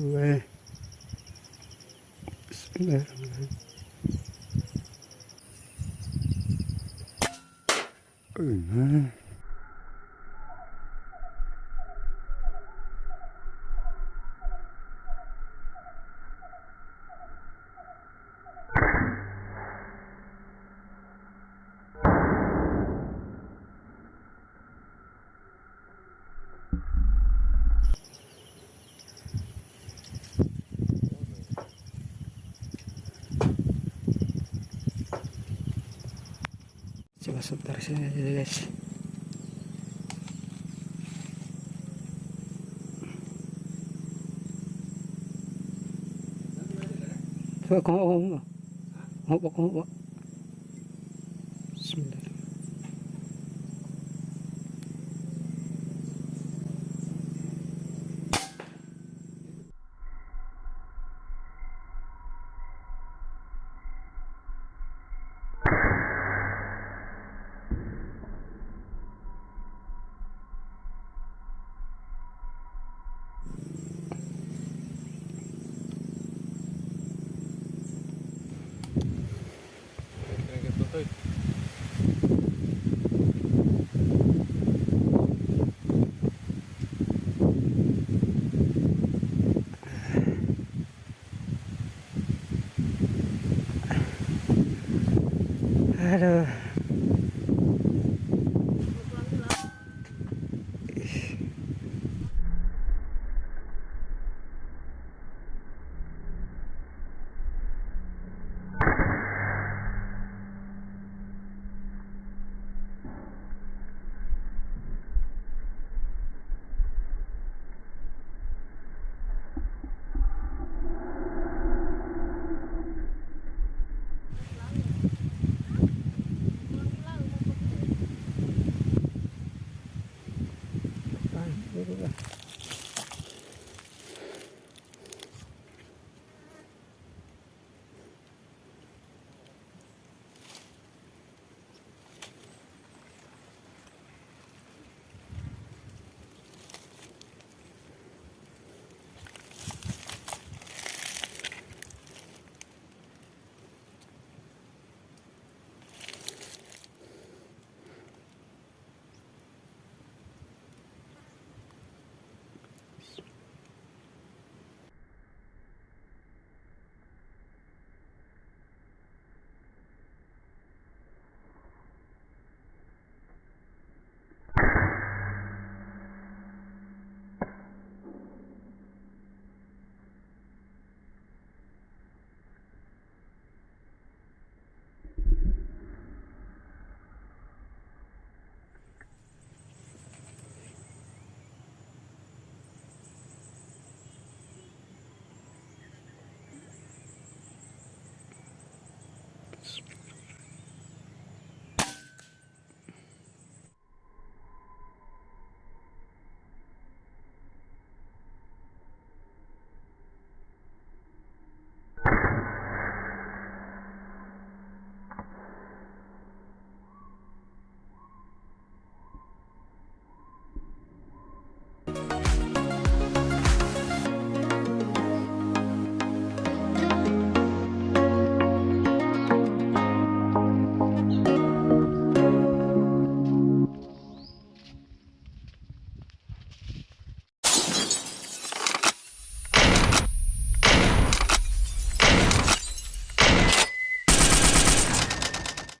Oh man. Coba sebentar sini aja guys. Coba kau mau mau mau mau aduh Bismillah.